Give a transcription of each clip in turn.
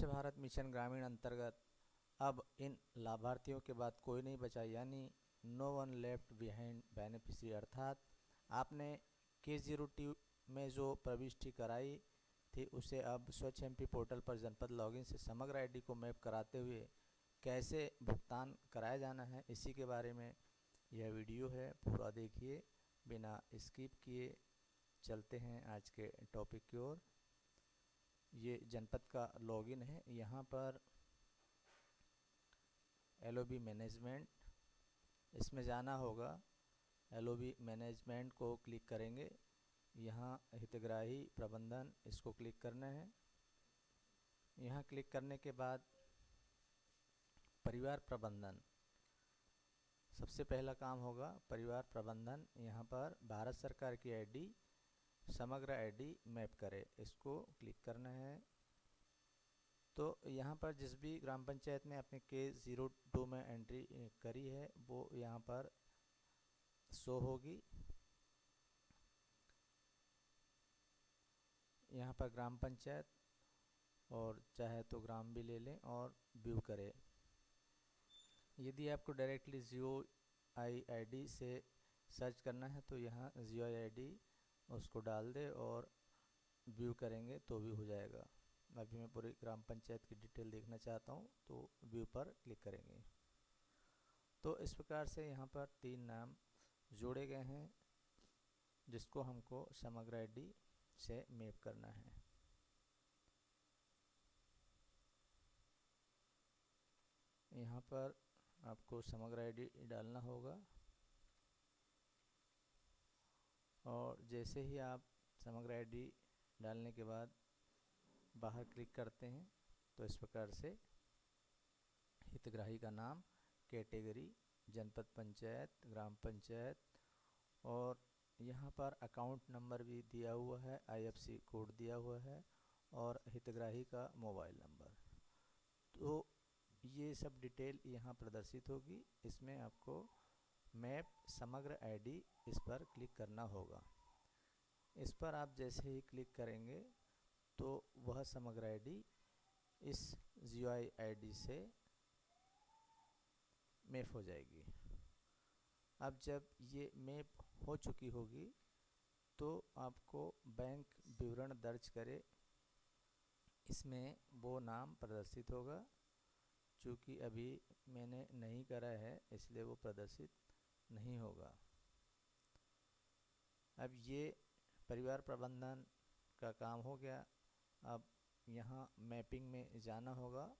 स्वच्छ भारत मिशन ग्रामीण अंतर्गत, अब इन लाभार्थियों के बाद कोई नहीं बचा, यानी no one left behind beneficiary अर्थात आपने के ज़ीरो टी में जो प्रविष्टि कराई थी, उसे अब स्वच्छ एमपी पोर्टल पर जनपद लॉगिन से समग्र आईडी को मैप कराते हुए कैसे भुगतान कराया जाना है, इसी के बारे में यह वीडियो है, पूरा देखिए, बिना स्किप किए चलते हैं आज के टॉपिक की ओर। ये जनपद का लॉगिन है। यहाँ पर एलओबी मैनेजमेंट इसमें जाना होगा। एलओबी मैनेजमेंट को क्लिक करेंगे। यहाँ हितग्राही प्रबंधन, इसको क्लिक करना है। यहाँ क्लिक करने के बाद परिवार प्रबंधन। सबसे पहला काम होगा परिवार प्रबंधन। यहाँ पर भारत सरकार की आईडी समग्र आईडी मैप करें। इसको क्लिक करना है। तो यहाँ पर जिस भी ग्राम पंचायत में आपने के ज़ीरो टू में एंट्री करी है, वो यहाँ पर शो होगी। यहाँ पर ग्राम पंचायत, और चाहे तो ग्राम भी ले लें और व्यू करें। यदि आपको directly Jio I I D से सर्च करना है तो यहाँ जियो आई आई उसको डाल दे और व्यू करेंगे तो भी हो जाएगा। अभी मैं पूरी ग्राम पंचायत की डिटेल देखना चाहता हूँ तो व्यू पर क्लिक करेंगे। तो इस प्रकार से यहाँ पर तीन नाम जोड़े गए हैं, जिसको हमको समग्र आईडी से मैप करना है। यहाँ पर आपको समग्र आईडी डालना होगा। और जैसे ही आप समग्र आईडी डालने के बाद बाहर क्लिक करते हैं तो इस प्रकार से हितग्राही का नाम, कैटेगरी, जनपद पंचायत, ग्राम पंचायत और यहाँ पर अकाउंट नंबर भी दिया हुआ है आईएफसी कोड दिया हुआ है और हितग्राही का मोबाइल नंबर। तो ये सब डिटेल यहाँ प्रदर्शित होगी। इसमें आपको मैप समग्र आईडी इस पर क्लिक करना होगा। इस पर आप जैसे ही क्लिक करेंगे तो वह समग्र आईडी इस जी आई से मैप हो जाएगी। अब जब ये मैप हो चुकी होगी तो आपको बैंक विवरण दर्ज करे। इसमें वो नाम प्रदर्शित होगा चूँकि अभी मैंने नहीं करा है, इसलिए वो प्रदर्शित नहीं होगा। अब ये परिवार प्रबंधन का काम हो गया। अब यहाँ मैपिंग में जाना होगा।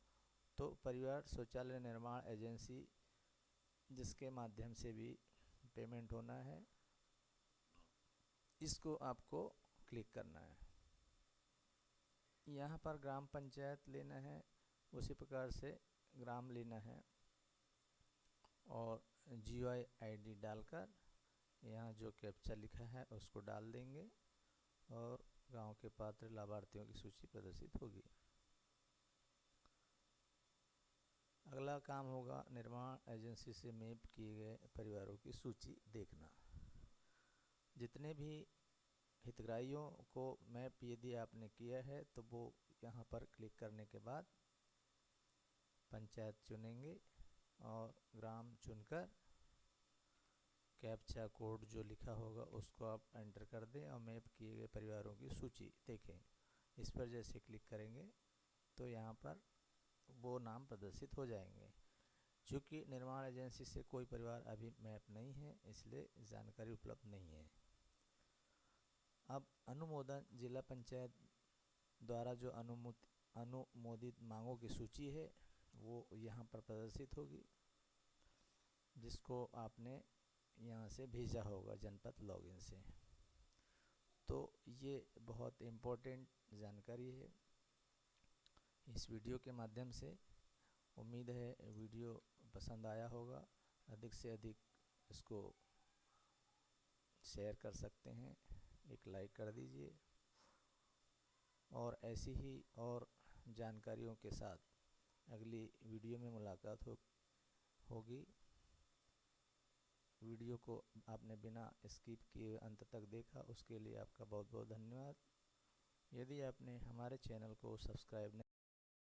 तो परिवार शौचालय निर्माण एजेंसी, जिसके माध्यम से भी पेमेंट होना है, इसको आपको क्लिक करना है। यहाँ पर ग्राम पंचायत लेना है। उसी प्रकार से ग्राम लेना है। और जी आई आई डालकर यहाँ जो कैप्चा लिखा है उसको डाल देंगे और गाँव के पात्र लाभार्थियों की सूची प्रदर्शित होगी। अगला काम होगा निर्माण एजेंसी से मैप किए गए परिवारों की सूची देखना। जितने भी हितग्राहियों को मैप यदि आपने किया है तो वो यहाँ पर क्लिक करने के बाद पंचायत चुनेंगे। और ग्राम चुनकर कैप्चा कोड जो लिखा होगा उसको आप एंटर कर दें और मैप किए गए परिवारों की सूची देखें। इस पर जैसे क्लिक करेंगे तो यहाँ पर वो नाम प्रदर्शित हो जाएँगे। चूँकि निर्माण एजेंसी से कोई परिवार अभी मैप नहीं है, इसलिए जानकारी उपलब्ध नहीं है। अब अनुमोदन जिला पंचायत द्वारा जो अनुमोदित अनुमोदित मांगों की सूची है वो यहाँ पर प्रदर्शित होगी, जिसको आपने यहाँ से भेजा होगा जनपद लॉगिन से। तो ये बहुत इम्पोर्टेंट जानकारी है। इस वीडियो के माध्यम से उम्मीद है वीडियो पसंद आया होगा। अधिक से अधिक इसको शेयर कर सकते हैं। एक लाइक कर दीजिए। और ऐसी ही और जानकारियों के साथ अगली वीडियो में मुलाकात हो, होगी। वीडियो को आपने बिना स्किप किए अंत तक देखा, उसके लिए आपका बहुत बहुत धन्यवाद। यदि आपने हमारे चैनल को सब्सक्राइब